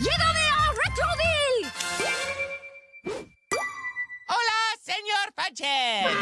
¡Llévame a Retroville! ¡Hola, señor Pancher!